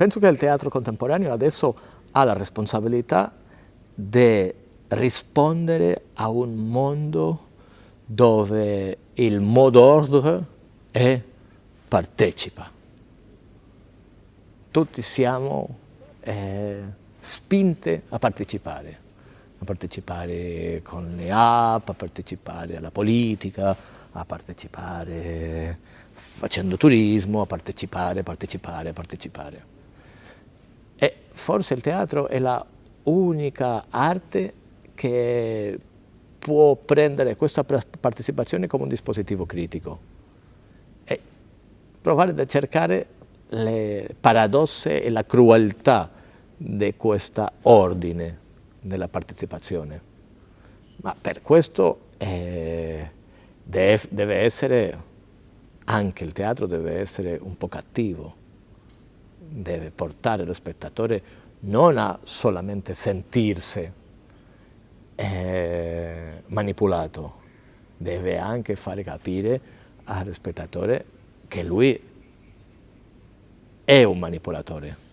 penso che il teatro contemporaneo adesso ha la responsabilità di rispondere a un mondo dove il mot d'ordine è partecipa. Tutti siamo eh, spinti a partecipare, a partecipare con le app, a partecipare alla politica, a partecipare facendo turismo, a partecipare, partecipare, partecipare. Forse il teatro è la unica arte che può prendere questa partecipazione come un dispositivo critico e provare a cercare le paradosse e la crueltà di questo ordine della partecipazione. Ma per questo eh, deve essere, anche il teatro deve essere un po' cattivo, deve portare lo spettatore non a solamente sentirsi eh, manipolato, deve anche fare capire al spettatore che lui è un manipolatore.